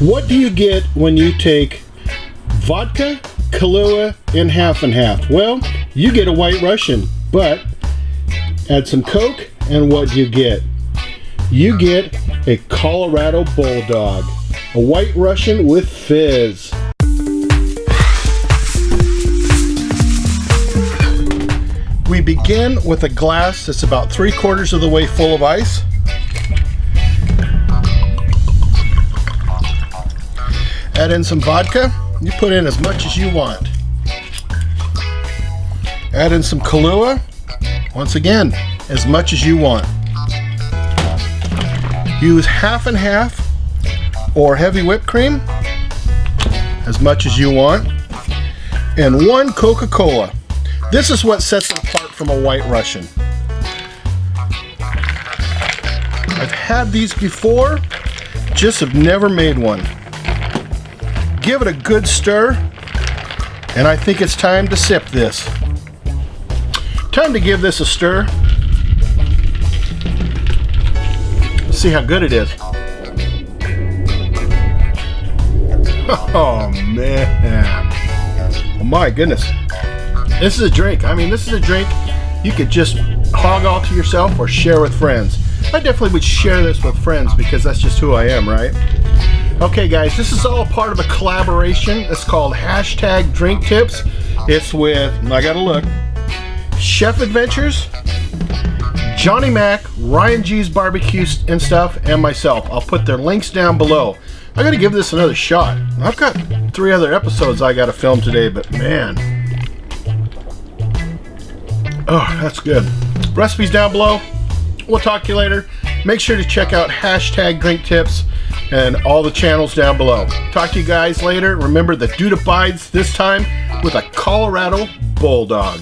What do you get when you take vodka, Kahlua, and half and half? Well, you get a White Russian, but add some Coke, and what do you get? You get a Colorado Bulldog, a White Russian with fizz. We begin with a glass that's about three quarters of the way full of ice. Add in some vodka. You put in as much as you want. Add in some Kahlua. Once again, as much as you want. Use half and half or heavy whipped cream, as much as you want. And one Coca-Cola. This is what sets it apart from a White Russian. I've had these before, just have never made one give it a good stir, and I think it's time to sip this. Time to give this a stir. See how good it is. Oh man. Oh my goodness. This is a drink. I mean, this is a drink you could just hog all to yourself or share with friends. I definitely would share this with friends because that's just who I am, right? Okay guys, this is all part of a collaboration. It's called hashtag drink tips. It's with, I gotta look, Chef Adventures, Johnny Mac, Ryan G's Barbecue and stuff, and myself. I'll put their links down below. I gotta give this another shot. I've got three other episodes I gotta film today, but man. Oh, that's good. Recipes down below. We'll talk to you later. Make sure to check out hashtag drink tips and all the channels down below. Talk to you guys later. Remember, the dude abides this time with a Colorado Bulldog.